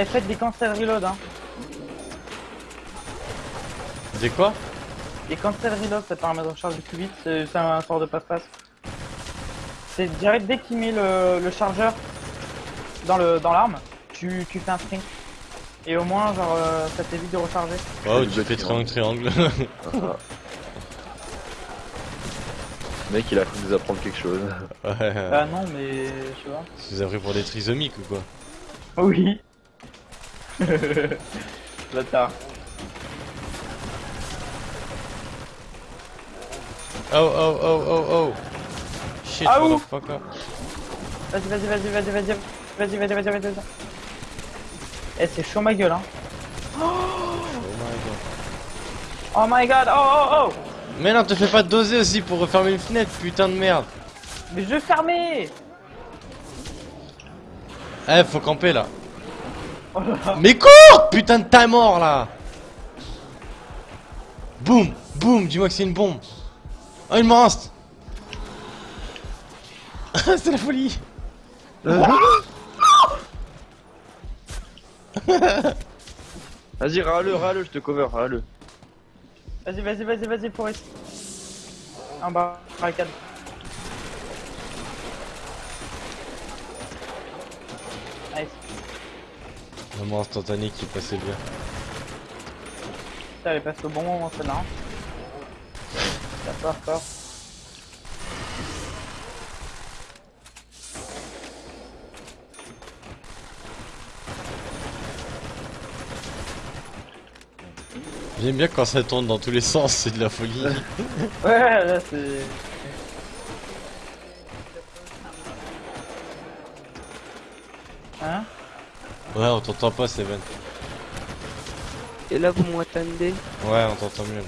Eh, faites des cancel reload, hein. Des quoi? Les cancel reload, ça permet de recharger plus vite, c'est un sort de passe-passe. C'est direct dès qu'il met le, le chargeur dans le dans l'arme, tu, tu fais un sprint. Et au moins, genre, euh, ça t'évite de recharger. Oh, tu fais triangle. triangle triangle. Le mec il a cru nous apprendre quelque chose. ouais. Bah non, mais je vois. Tu nous as pris pour des trisomiques ou quoi? Oui. Bâtard. Oh oh oh oh oh Shit, Ah, motherfucker. Vas-y, vas-y, vas-y, vas-y, vas-y, vas-y, vas-y, vas-y, vas-y, vas-y. Eh, c'est chaud ma gueule, hein. Oh my god. Oh my god, oh, oh, oh. Mais non, te fais pas doser aussi pour refermer une fenêtre, putain de merde. Mais je vais fermer. Eh, faut camper là. Oh là là. Mais cours Putain de ta mort là Boum Boum Dis-moi que c'est une bombe Oh, une monstre C'est la folie Vas-y, râle-le, râle-le, je te cover, râle-le. Vas-y, vas-y, vas-y, vas-y, Forest. En bas, barricade. Nice. La mort instantanée qui passait bien. Ça, elle est passée au bon moment, celle-là. hein. D'accord, d'accord. J'aime bien quand ça tourne dans tous les sens, c'est de la folie. Ouais, là, c'est... Hein? Ouais, on t'entend pas, Seven. Et là, vous m'entendez Ouais, on t'entend mieux.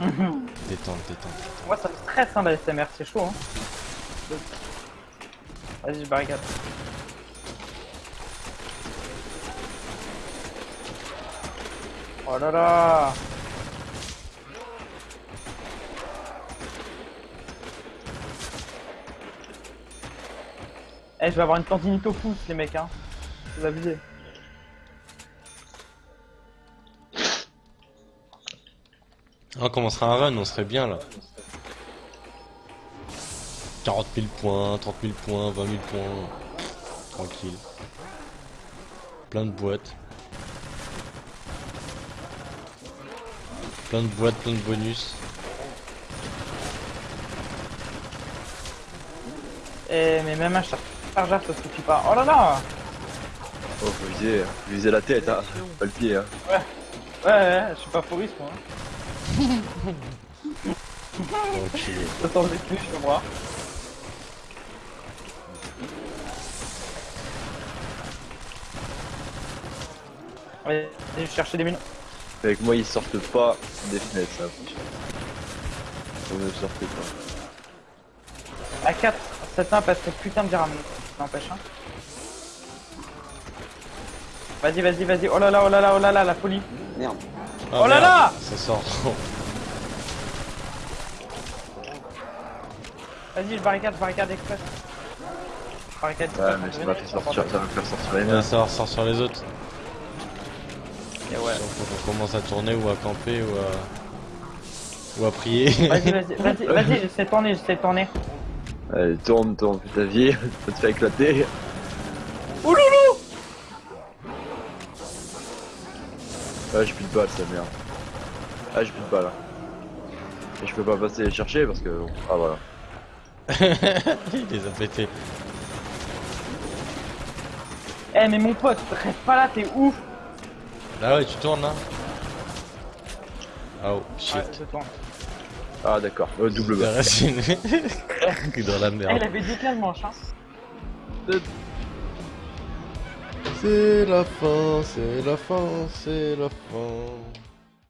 détente, détente, détente. Moi ça me stresse hein, la SMR, c'est chaud hein. Vas-y, je barricade. Oh là là Eh, je vais avoir une au pouce, les mecs, hein. Vous abusez. Ah, on commencerait un run, on serait bien là. 40 000 points, 30 000 points, 20 000 points. Tranquille. Plein de boîtes. Plein de boîtes, plein de bonus. Eh, mais même un char- chargeur, ça suffit pas. Oh là là Oh, faut viser, faut viser la tête, hein. Pas le pied, hein. Ouais, ouais, je suis pas foriste, moi. hein. Enculé. Ça sent plus, je moi. Allez, je vais chercher des mines. Avec moi, ils sortent pas des fenêtres, ça. Vous ne sortez pas. À 4, cette map elle serait putain de bien ramenée. N'empêche, hein. Vas-y, vas-y, vas-y. Oh là là, oh là là, oh là là, la folie. Merde. Ah, Oh là merde, là Ça sort. Vas-y, je barricade, je barricade express. Barricade Ouais, mais ça va venir, faire sortir, ça va faire sortir les Ouais, nains. ça ressort sur les autres. Et ouais. Faut qu'on commence à tourner ou à camper ou à. ou à prier. Vas-y, vas-y, vas-y, vas-y, j'essaie de tourner, j'essaie de tourner. Allez, tourne, tourne, putain, vie, ça te fait éclater. Ouloulou Ah, j'ai plus de balles, ça merde. Ah, j'ai plus de balles. là. Et je peux pas passer les chercher parce que. bon, Ah, voilà. Il les a pétés. Eh, mais mon pote, reste pas là, t'es ouf Ah ouais, tu tournes là Oh shit. Ouais, je tourne. Ah, d'accord. Euh, double racine. Dans la il merde. avait dit quelle manche, hein C'est la fin, c'est la fin, c'est la fin.